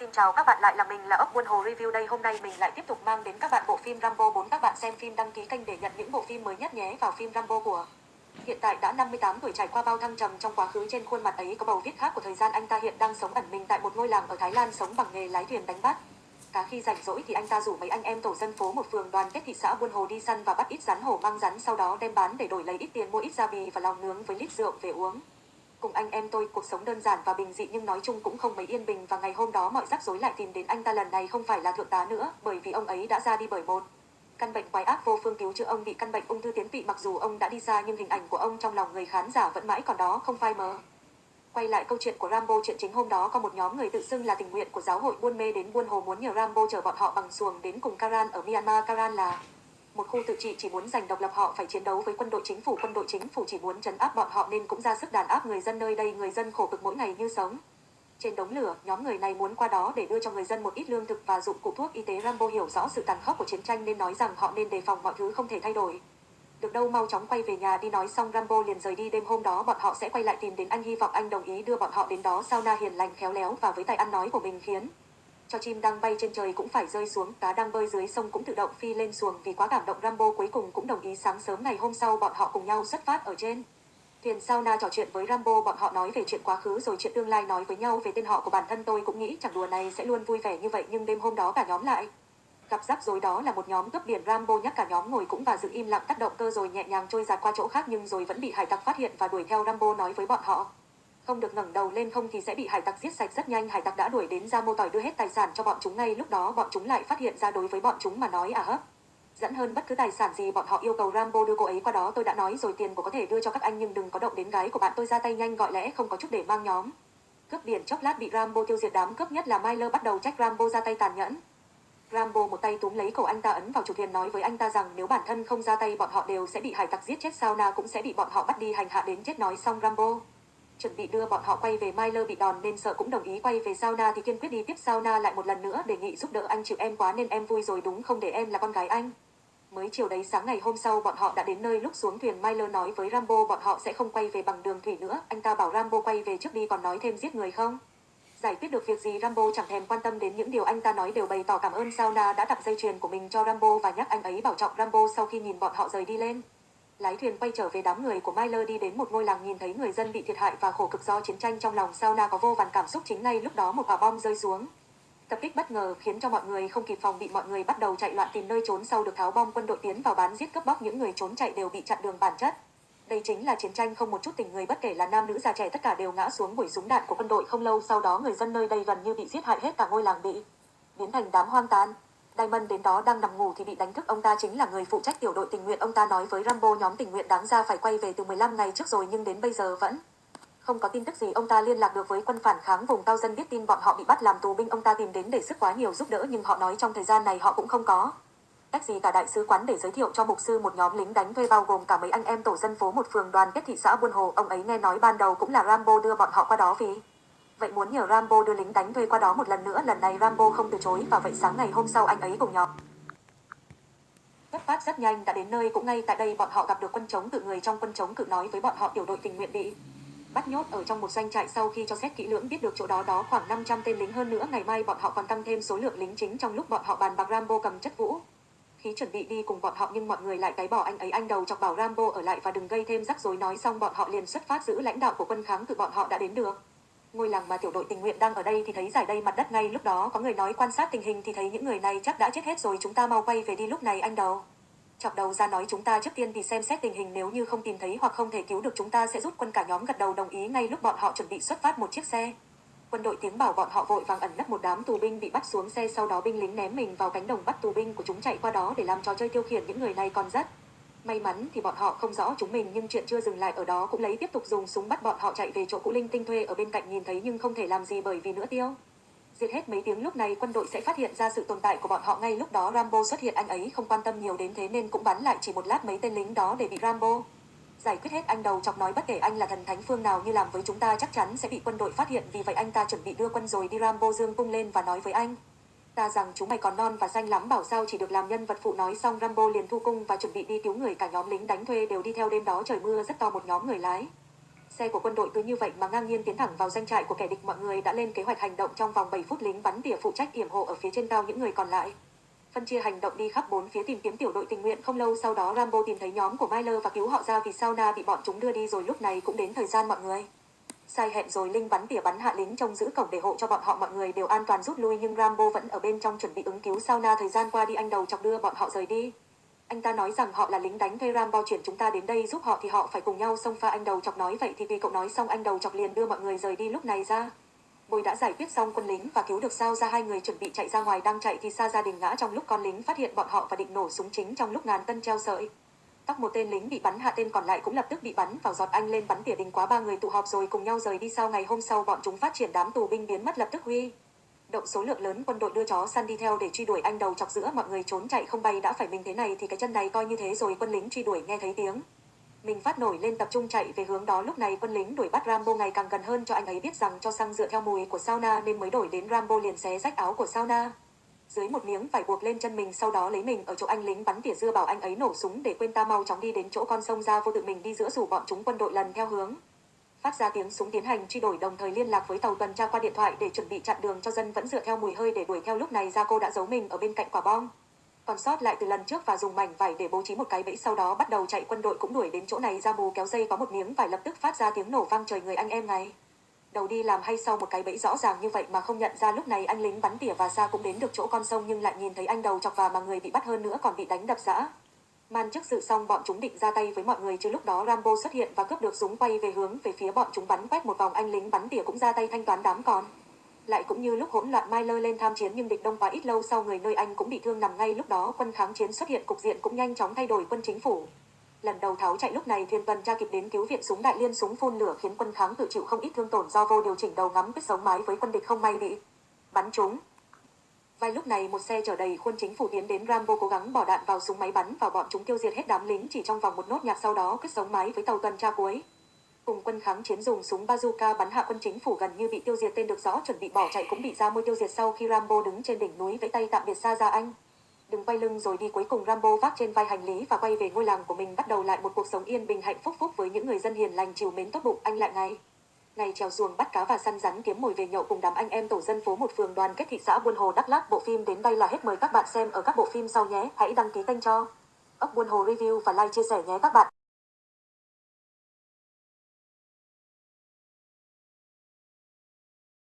Xin chào các bạn, lại là mình là ốc buôn hồ review đây hôm nay mình lại tiếp tục mang đến các bạn bộ phim Rambo 4 các bạn xem phim đăng ký kênh để nhận những bộ phim mới nhất nhé vào phim Rambo của Hiện tại đã 58 tuổi, trải qua bao thăng trầm trong quá khứ, trên khuôn mặt ấy có bầu viết khác của thời gian anh ta hiện đang sống ẩn mình tại một ngôi làng ở Thái Lan sống bằng nghề lái thuyền đánh bắt. Cả khi rảnh rỗi thì anh ta rủ mấy anh em tổ dân phố một phường đoàn kết thị xã Buôn Hồ đi săn và bắt ít rắn hổ mang rắn, sau đó đem bán để đổi lấy ít tiền, mua ít gia bì và lòng nướng với lít rượu về uống. Cùng anh em tôi, cuộc sống đơn giản và bình dị nhưng nói chung cũng không mấy yên bình và ngày hôm đó mọi rắc rối lại tìm đến anh ta lần này không phải là thượng tá nữa, bởi vì ông ấy đã ra đi bởi một căn bệnh quái ác vô phương cứu chữa ông bị căn bệnh ung thư tiến tụy, mặc dù ông đã đi xa nhưng hình ảnh của ông trong lòng người khán giả vẫn mãi còn đó, không phai mờ. Quay lại câu chuyện của Rambo, chuyện chính hôm đó có một nhóm người tự xưng là tình nguyện của giáo hội Buôn Mê đến Buôn Hồ muốn nhờ Rambo chở bọn họ bằng xuồng đến cùng Karan ở Myanmar. Karan là một khu tự trị chỉ muốn giành độc lập họ phải chiến đấu với quân đội chính phủ. Quân đội chính phủ chỉ muốn trấn áp bọn họ nên cũng ra sức đàn áp người dân nơi đây. Người dân khổ cực mỗi ngày như sống. Trên đống lửa, nhóm người này muốn qua đó để đưa cho người dân một ít lương thực và dụng cụ thuốc y tế. Rambo hiểu rõ sự tàn khốc của chiến tranh nên nói rằng họ nên đề phòng mọi thứ không thể thay đổi. Được đâu mau chóng quay về nhà đi. Nói xong, Rambo liền rời đi. Đêm hôm đó, bọn họ sẽ quay lại tìm đến anh. Hy vọng anh đồng ý đưa bọn họ đến đó. Sao na hiền lành, khéo léo và với tài ăn nói của mình khiến cho chim đang bay trên trời cũng phải rơi xuống, cá đang bơi dưới sông cũng tự động phi lên xuồng vì quá cảm động Rambo cuối cùng cũng đồng ý sáng sớm ngày hôm sau bọn họ cùng nhau xuất phát ở trên. Thuyền sauna trò chuyện với Rambo bọn họ nói về chuyện quá khứ rồi chuyện tương lai nói với nhau về tên họ của bản thân tôi cũng nghĩ chẳng đùa này sẽ luôn vui vẻ như vậy nhưng đêm hôm đó cả nhóm lại. Gặp rắc rối đó là một nhóm cướp biển Rambo nhắc cả nhóm ngồi cũng và giữ im lặng tắt động cơ rồi nhẹ nhàng trôi ra qua chỗ khác nhưng rồi vẫn bị hải tặc phát hiện và đuổi theo Rambo nói với bọn họ không được ngẩng đầu lên không thì sẽ bị hải tặc giết sạch rất nhanh. Hải tặc đã đuổi đến ra mô tỏi đưa hết tài sản cho bọn chúng ngay lúc đó. Bọn chúng lại phát hiện ra đối với bọn chúng mà nói à hấp dẫn hơn bất cứ tài sản gì bọn họ yêu cầu Rambo đưa cô ấy qua đó. Tôi đã nói rồi, tiền của có thể đưa cho các anh nhưng đừng có động đến gái của bạn. Tôi ra tay nhanh, gọi lẽ không có chút để mang nhóm. Cướp biển chốc lát bị Rambo tiêu diệt. Đám cướp nhất là Myler bắt đầu trách Rambo ra tay tàn nhẫn. Rambo một tay túm lấy cổ anh ta ấn vào chủ thuyền nói với anh ta rằng nếu bản thân không ra tay bọn họ đều sẽ bị hải tặc giết chết sao na cũng sẽ bị bọn họ bắt đi hành hạ đến chết nói xong Rambo chuẩn bị đưa bọn họ quay về Myler bị đòn nên sợ cũng đồng ý quay về sauna thì kiên quyết đi tiếp sauna lại một lần nữa đề nghị giúp đỡ anh chịu em quá nên em vui rồi đúng không để em là con gái anh. Mới chiều đấy sáng ngày hôm sau bọn họ đã đến nơi lúc xuống thuyền Myler nói với Rambo bọn họ sẽ không quay về bằng đường thủy nữa, anh ta bảo Rambo quay về trước đi còn nói thêm giết người không. Giải quyết được việc gì Rambo chẳng thèm quan tâm đến những điều anh ta nói đều bày tỏ cảm ơn Sauna đã đặt dây chuyền của mình cho Rambo và nhắc anh ấy bảo trọng Rambo sau khi nhìn bọn họ rời đi lên. Lái thuyền quay trở về đám người của Myler đi đến một ngôi làng nhìn thấy người dân bị thiệt hại và khổ cực do chiến tranh trong lòng Sauna có vô vàn cảm xúc chính ngay lúc đó một quả bom rơi xuống. Tập kích bất ngờ khiến cho mọi người không kịp phòng bị mọi người bắt đầu chạy loạn tìm nơi trốn sau được tháo bom quân đội tiến vào bán giết cướp bóc những người trốn chạy đều bị chặn đường bản chất. Đây chính là chiến tranh không một chút tình người bất kể là nam nữ già trẻ tất cả đều ngã xuống buổi súng đạn của quân đội không lâu sau đó người dân nơi đây gần như bị giết hại hết cả ngôi làng bị biến thành đám hoang tàn. Diamond đến đó đang nằm ngủ thì bị đánh thức ông ta chính là người phụ trách tiểu đội tình nguyện. Ông ta nói với Rambo, nhóm tình nguyện đáng ra phải quay về từ 15 ngày trước rồi nhưng đến bây giờ vẫn không có tin tức gì. Ông ta liên lạc được với quân phản kháng vùng cao dân biết tin bọn họ bị bắt làm tù binh. Ông ta tìm đến để sức quá nhiều giúp đỡ nhưng họ nói trong thời gian này họ cũng không có cách gì. Cả đại sứ quán để giới thiệu cho mục sư một nhóm lính đánh thuê bao gồm cả mấy anh em tổ dân phố một phường đoàn kết thị xã Buôn Hồ. Ông ấy nghe nói ban đầu cũng là Rambo đưa bọn họ qua đó vì Vậy muốn nhờ Rambo đưa lính đánh thuê qua đó một lần nữa, lần này Rambo không từ chối và vậy sáng ngày hôm sau anh ấy cùng nhóm. cấp phát rất nhanh đã đến nơi, cũng ngay tại đây bọn họ gặp được quân chống cự người trong quân chống cự nói với bọn họ tiểu đội tình nguyện bị bắt nhốt ở trong một doanh trại sau khi cho xét kỹ lưỡng biết được chỗ đó đó khoảng 500 tên lính hơn nữa, ngày mai bọn họ còn tăng thêm số lượng lính chính trong lúc bọn họ bàn bạc Rambo cầm chất vũ. Khí chuẩn bị đi cùng bọn họ nhưng mọi người lại cái bỏ anh ấy, anh đầu chọc bảo Rambo ở lại và đừng gây thêm rắc rối, nói xong bọn họ liền xuất phát giữ lãnh đạo của quân kháng cự bọn họ đã đến được ngôi làng mà tiểu đội tình nguyện đang ở đây thì thấy giải đây mặt đất ngay lúc đó. Có người nói quan sát tình hình thì thấy những người này chắc đã chết hết rồi. Chúng ta mau quay về đi lúc này, anh đầu. Chọc đầu ra nói chúng ta trước tiên thì xem xét tình hình. Nếu như không tìm thấy hoặc không thể cứu được chúng ta sẽ rút quân cả nhóm gật đầu đồng ý ngay lúc bọn họ chuẩn bị xuất phát một chiếc xe. Quân đội tiếng bảo bọn họ vội vàng ẩn nấp một đám tù binh bị bắt xuống xe, sau đó binh lính ném mình vào cánh đồng bắt tù binh của chúng chạy qua đó để làm trò chơi tiêu khiển những người này còn rất May mắn thì bọn họ không rõ chúng mình, nhưng chuyện chưa dừng lại ở đó cũng lấy tiếp tục dùng súng bắt bọn họ chạy về chỗ cũ linh tinh thuê ở bên cạnh nhìn thấy nhưng không thể làm gì bởi vì nữa tiêu. Diệt hết mấy tiếng lúc này, quân đội sẽ phát hiện ra sự tồn tại của bọn họ ngay lúc đó Rambo xuất hiện, anh ấy không quan tâm nhiều đến thế nên cũng bắn lại chỉ một lát mấy tên lính đó để bị Rambo. Giải quyết hết anh đầu chọc nói bất kể anh là thần thánh phương nào như làm với chúng ta chắc chắn sẽ bị quân đội phát hiện, vì vậy anh ta chuẩn bị đưa quân rồi đi Rambo dương cung lên và nói với anh ta rằng chúng mày còn non và xanh lắm, bảo sao chỉ được làm nhân vật phụ nói xong Rambo liền thu cung và chuẩn bị đi cứu người cả nhóm lính đánh thuê đều đi theo đêm đó, trời mưa rất to, một nhóm người lái Xe của quân đội cứ như vậy mà ngang nhiên tiến thẳng vào danh trại của kẻ địch mọi người đã lên kế hoạch hành động trong vòng 7 phút, lính bắn tỉa phụ trách yểm hộ ở phía trên cao những người còn lại. Phân chia hành động đi khắp bốn phía tìm kiếm tiểu đội tình nguyện không lâu sau đó Rambo tìm thấy nhóm của Myler và cứu họ ra vì sauna bị bọn chúng đưa đi rồi lúc này cũng đến thời gian mọi người. Sai hẹn rồi Linh bắn tỉa bắn hạ lính trông giữ cổng để hộ cho bọn họ mọi người đều an toàn rút lui, nhưng Rambo vẫn ở bên trong chuẩn bị ứng cứu sauna thời gian qua đi anh đầu chọc đưa bọn họ rời đi. Anh ta nói rằng họ là lính đánh thuê Rambo, chuyển chúng ta đến đây giúp họ thì họ phải cùng nhau xông pha anh đầu chọc nói vậy thì vì cậu nói xong, anh đầu chọc liền đưa mọi người rời đi lúc này ra. Bồi đã giải quyết xong quân lính và cứu được sao ra, hai người chuẩn bị chạy ra ngoài đang chạy thì xa gia đình ngã trong lúc con lính phát hiện bọn họ và định nổ súng chính trong lúc ngàn tân treo sợi. Tóc một tên lính bị bắn, hạ tên còn lại cũng lập tức bị bắn vào giọt anh lên bắn tỉa đình quá ba người tụ họp rồi cùng nhau rời đi sau ngày hôm sau, bọn chúng phát triển đám tù binh biến mất lập tức huy. Động số lượng lớn quân đội đưa chó săn đi theo để truy đuổi anh đầu chọc giữa mọi người trốn chạy không bay, đã phải mình thế này thì cái chân này coi như thế rồi, quân lính truy đuổi nghe thấy tiếng. Mình phát nổi lên tập trung chạy về hướng đó lúc này quân lính đuổi bắt Rambo ngày càng gần hơn, cho anh ấy biết rằng cho xăng dựa theo mùi của sauna nên mới đổi đến Rambo liền xé rách áo của sauna. Dưới một miếng vải buộc lên chân mình, sau đó lấy mình ở chỗ anh lính bắn tỉa dưa bảo anh ấy nổ súng để quên ta mau chóng đi đến chỗ con sông ra vô tự mình đi giữa rủ bọn chúng quân đội lần theo hướng. Phát ra tiếng súng tiến hành truy đuổi đồng thời liên lạc với tàu tuần tra qua điện thoại để chuẩn bị chặn đường cho dân vẫn dựa theo mùi hơi để đuổi theo lúc này ra cô đã giấu mình ở bên cạnh quả bom. Còn sót lại từ lần trước và dùng mảnh vải để bố trí một cái bẫy sau đó bắt đầu chạy quân đội cũng đuổi đến chỗ này. Ra mù kéo dây có một miếng vải lập tức phát ra tiếng nổ vang trời người anh em này đầu đi làm hay sau một cái bẫy rõ ràng như vậy mà không nhận ra lúc này anh lính bắn tỉa và xa cũng đến được chỗ con sông nhưng lại nhìn thấy anh đầu chọc và mà người bị bắt hơn nữa còn bị đánh đập dã man trước sự xong bọn chúng định ra tay với mọi người chứ lúc đó Rambo xuất hiện và cướp được súng quay về hướng về phía bọn chúng bắn quét một vòng anh lính bắn tỉa cũng ra tay thanh toán đám còn lại cũng như lúc hỗn loạn Mai lên tham chiến nhưng địch đông quá ít lâu sau người nơi anh cũng bị thương nằm ngay lúc đó quân kháng chiến xuất hiện cục diện cũng nhanh chóng thay đổi quân chính phủ. Lần đầu tháo chạy lúc này, Thiên tuần tra kịp đến cứu viện súng đại liên súng phun lửa khiến quân kháng tự chịu không ít thương tổn do vô điều chỉnh đầu ngắm, biết sống mái với quân địch không may bị bắn trúng. Vài lúc này, một xe chở đầy quân chính phủ tiến đến Rambo cố gắng bỏ đạn vào súng máy bắn vào bọn chúng tiêu diệt hết đám lính chỉ trong vòng một nốt nhạc sau đó quyết sống mái với tàu tuần tra cuối cùng quân kháng chiến dùng súng bazooka bắn hạ quân chính phủ gần như bị tiêu diệt, tên được rõ chuẩn bị bỏ chạy cũng bị ra môi tiêu diệt sau khi Rambo đứng trên đỉnh núi vẫy tay tạm biệt xa ra anh. Đừng quay lưng rồi đi cuối cùng Rambo vác trên vai hành lý và quay về ngôi làng của mình, bắt đầu lại một cuộc sống yên bình hạnh phúc phúc với những người dân hiền lành chiều mến tốt bụng. Anh lại ngày. Ngày trèo xuồng bắt cá và săn rắn kiếm mồi về nhậu cùng đám anh em tổ dân phố một phường đoàn kết thị xã Buôn Hồ, Đắk Lắk. Bộ phim đến đây là hết. Mời các bạn xem ở các bộ phim sau nhé. Hãy đăng ký kênh cho ốc Buôn Hồ Review và like, chia sẻ nhé các bạn.